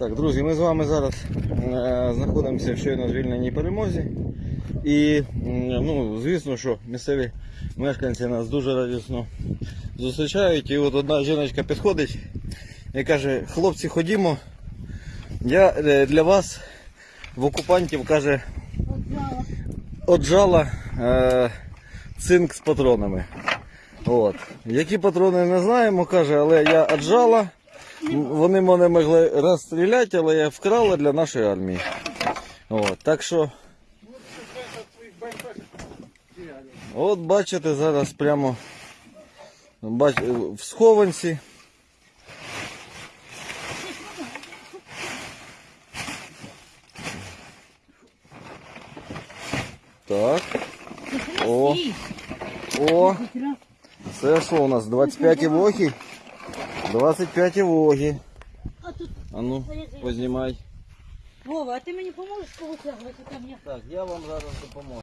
Так, друзі, ми з вами зараз е, знаходимося в щойно звільненій перемозі. І, ну, звісно, що місцеві мешканці нас дуже радісно зустрічають. І от одна жіночка підходить і каже, хлопці, ходімо. Я е, для вас в окупантів каже, отжала е, цинк з патронами. От. Які патрони не знаємо, каже, але я отжала. Вони мене могли розстріляти, але я вкрала для нашої армії. От, так що. От бачите, зараз прямо бач, в схованці. Так. О, о, це що у нас? 25 вохи? 25 воги. А тут А ну, познімай. Вова, а ти мені поможеш кого тягнути там я. Так, я вам зараз допоможу.